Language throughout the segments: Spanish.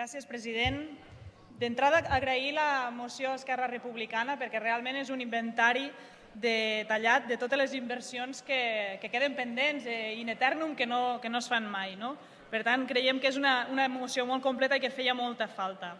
Gràcies, president. D'entrada, agrair la moció a Esquerra Republicana perquè realment és un inventari detallat de totes les inversions que, que queden pendents eh, in eternum que no, que no es fan mai. No? Per tant, creiem que és una, una moció molt completa i que feia molta falta.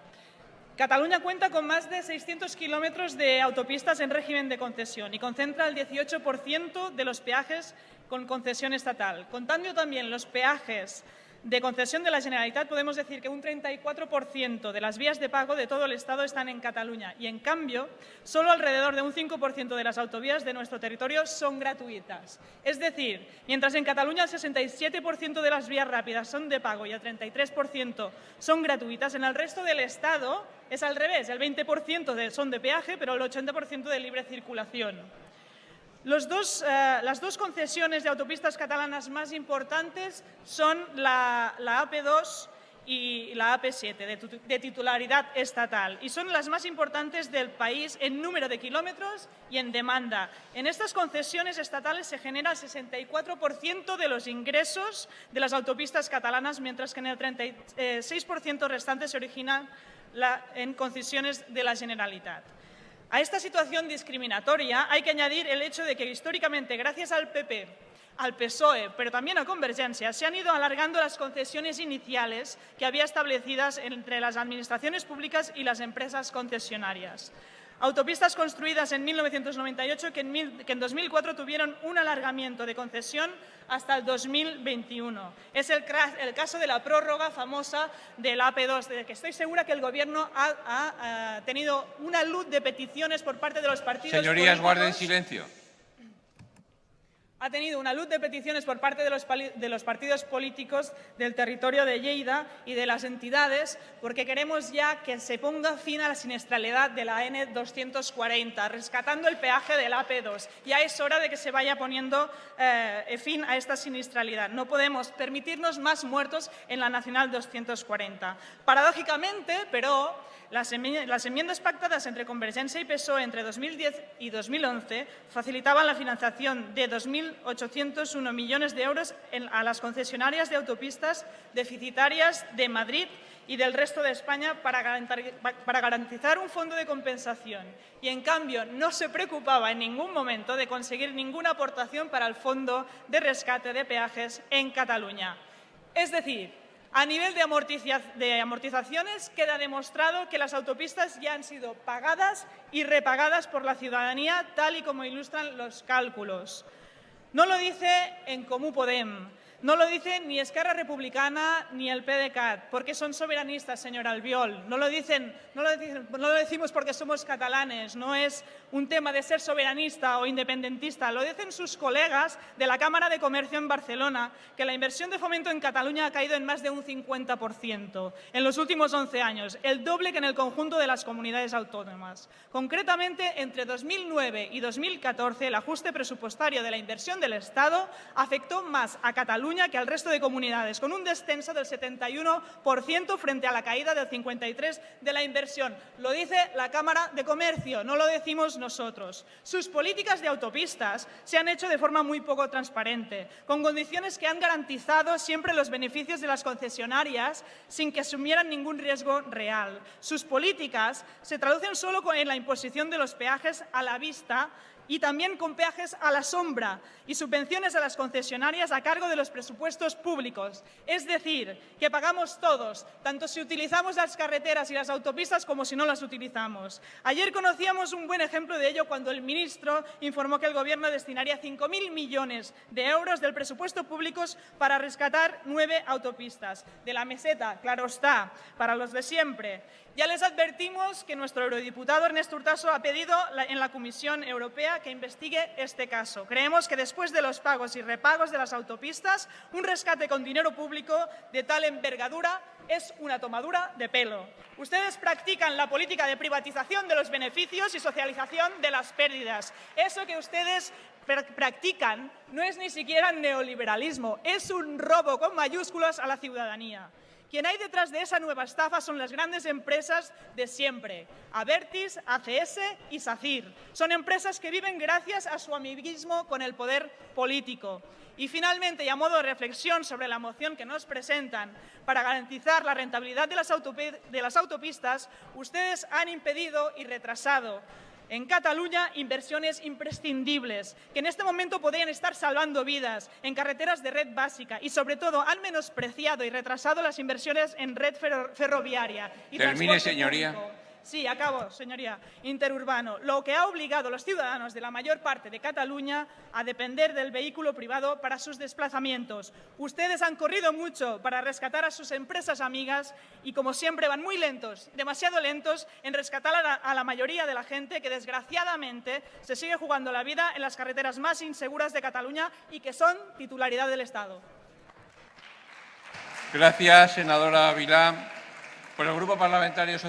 Cataluña cuenta con más de 600 kilómetros de autopistas en régimen de concesión y concentra el 18% de los peajes con concesión estatal. Contando también los peajes de concesión de la Generalitat, podemos decir que un 34% de las vías de pago de todo el Estado están en Cataluña y, en cambio, solo alrededor de un 5% de las autovías de nuestro territorio son gratuitas. Es decir, mientras en Cataluña el 67% de las vías rápidas son de pago y el 33% son gratuitas, en el resto del Estado es al revés, el 20% son de peaje, pero el 80% de libre circulación. Eh, las dos concesiones de autopistas catalanas más importantes son la, AP2 y la AP7, de, de, titularidad estatal, y son las más importantes del país en número de kilómetros y en demanda. En estas concesiones estatales se genera el 64% de los ingresos de las autopistas catalanas, mientras que en el 36% restante se origina la, en concesiones de la Generalitat. A esta situación discriminatoria hay que añadir el hecho de que históricamente, gracias al PP, al PSOE, pero también a Convergencia, se han ido alargando las concesiones iniciales que había establecidas entre las administraciones públicas y las empresas concesionarias. Autopistas construidas en 1998 que en, 2004 tuvieron un alargamiento de concesión hasta el 2021. Es el, caso de la prórroga famosa del AP2, de que estoy segura que el Gobierno ha, tenido una luz de peticiones por parte de los partidos Señorías, guarden silencio ha tenido una luz de peticiones por parte de los, partidos políticos del territorio de Lleida y de las entidades porque queremos ya que se ponga fin a la siniestralidad de la N240, rescatando el peaje del AP2. Ya es hora de que se vaya poniendo eh, fin a esta siniestralidad. No podemos permitirnos más muertos en la Nacional 240. Paradójicamente, pero las enmiendas pactadas entre Convergencia y PSOE entre 2010 y 2011 facilitaban la financiación de 2.801 millones de euros a las concesionarias de autopistas deficitarias de Madrid y del resto de España para garantizar un fondo de compensación. Y, en cambio, no se preocupaba en ningún momento de conseguir ninguna aportación para el fondo de rescate de peajes en Cataluña. Es decir, a nivel de, amortizaciones queda demostrado que las autopistas ya han sido pagadas y repagadas por la ciudadanía, tal y como ilustran los cálculos. No lo dice en Comú Podem, no lo dice ni Esquerra Republicana ni el PDeCAT, porque son soberanistas, señor Albiol. No lo, dicen, no, lo dicen, no lo decimos porque somos catalanes, no es un tema de ser soberanista o independentista. Lo dicen sus colegas de la Cámara de Comercio en Barcelona, que la inversión de fomento en Cataluña ha caído en más de un 50% en los últimos 11 años, el doble que en el conjunto de las comunidades autónomas. Concretamente, entre 2009 y 2014, el ajuste presupuestario de la inversión del Estado afectó más a Cataluña que al resto de comunidades, con un descenso del 71% frente a la caída del 53% de la inversión. Lo dice la Cámara de Comercio, no lo decimos nosotros. Sus políticas de autopistas se han hecho de forma muy poco transparente, con condiciones que han garantizado siempre los beneficios de las concesionarias sin que asumieran ningún riesgo real. Sus políticas se traducen solo en la imposición de los peajes a la vista y también con peajes a la sombra y subvenciones a las concesionarias a cargo de los presupuestos públicos. Es decir, que pagamos todos, tanto si utilizamos las carreteras y las autopistas como si no las utilizamos. Ayer conocíamos un buen ejemplo de ello cuando el ministro informó que el Gobierno destinaría 5.000 millones de euros del presupuesto público para rescatar nueve autopistas. De la meseta, claro está, para los de siempre. Ya les advertimos que nuestro eurodiputado Ernesto Urtaso ha pedido en la Comisión Europea que investigue este caso. Creemos que después de los pagos y repagos de las autopistas, un rescate con dinero público de tal envergadura es una tomadura de pelo. Ustedes practican la política de privatización de los beneficios y socialización de las pérdidas. Eso que ustedes practican no es ni siquiera neoliberalismo, es un robo con mayúsculas a la ciudadanía. Quien hay detrás de esa nueva estafa son las grandes empresas de siempre, Avertis, ACS y SACIR. Son empresas que viven gracias a su amiguismo con el poder político. Y finalmente, y a modo de reflexión sobre la moción que nos presentan, para garantizar la rentabilidad de las, de las autopistas, ustedes han impedido y retrasado en Cataluña inversiones imprescindibles que en este momento podrían estar salvando vidas en carreteras de red básica y sobre todo han menospreciado y retrasado las inversiones en red ferroviaria y Termine, señoría. Sí, acabo, señoría. Interurbano, lo que ha obligado a los ciudadanos de la mayor parte de Cataluña a depender del vehículo privado para sus desplazamientos. Ustedes han corrido mucho para rescatar a sus empresas amigas y, como siempre, van muy lentos, demasiado lentos, en rescatar a la, mayoría de la gente que, desgraciadamente, se sigue jugando la vida en las carreteras más inseguras de Cataluña y que son titularidad del Estado. Gracias, senadora Vilá. Por el Grupo Parlamentario